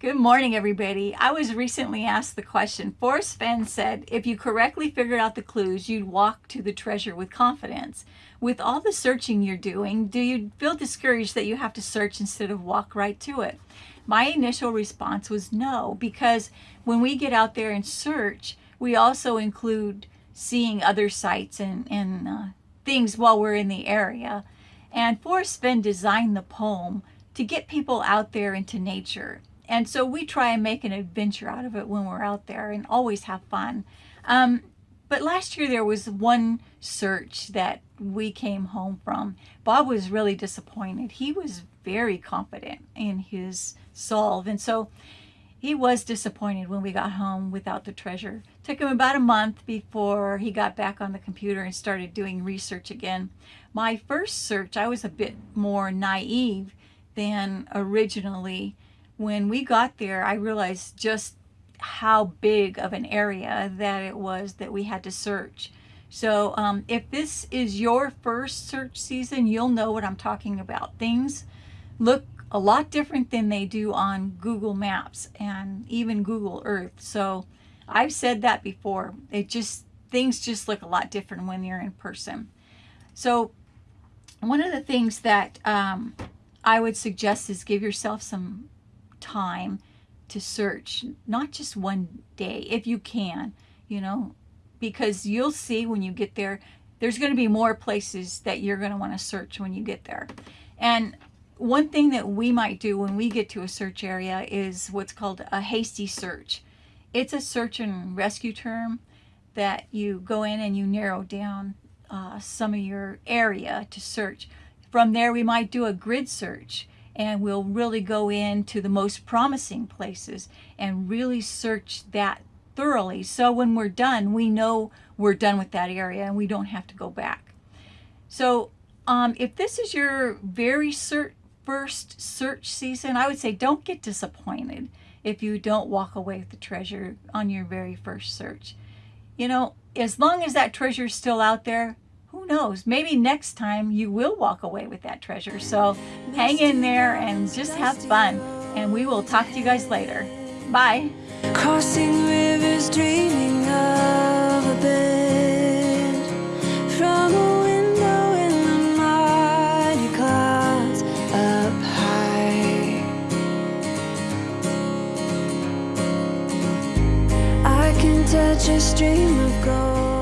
Good morning, everybody. I was recently asked the question. Forrest Fenn said, if you correctly figured out the clues, you'd walk to the treasure with confidence. With all the searching you're doing, do you feel discouraged that you have to search instead of walk right to it? My initial response was no, because when we get out there and search, we also include seeing other sites and, and uh, things while we're in the area. And Forrest Fenn designed the poem to get people out there into nature and so we try and make an adventure out of it when we're out there and always have fun. Um, but last year there was one search that we came home from. Bob was really disappointed. He was very confident in his solve. And so he was disappointed when we got home without the treasure. Took him about a month before he got back on the computer and started doing research again. My first search, I was a bit more naive than originally when we got there, I realized just how big of an area that it was that we had to search. So um, if this is your first search season, you'll know what I'm talking about. Things look a lot different than they do on Google Maps and even Google Earth. So I've said that before. It just, things just look a lot different when you're in person. So one of the things that um, I would suggest is give yourself some time to search, not just one day, if you can, you know, because you'll see when you get there, there's going to be more places that you're going to want to search when you get there. And one thing that we might do when we get to a search area is what's called a hasty search. It's a search and rescue term that you go in and you narrow down uh, some of your area to search. From there, we might do a grid search and we'll really go into the most promising places and really search that thoroughly. So when we're done, we know we're done with that area and we don't have to go back. So um, if this is your very first search season, I would say don't get disappointed if you don't walk away with the treasure on your very first search. You know, as long as that treasure is still out there, who knows, maybe next time you will walk away with that treasure. So hang in there and just have fun. And we will talk to you guys later. Bye. Crossing rivers, dreaming of a bed from a window in the mighty clouds up high. I can touch a stream of gold.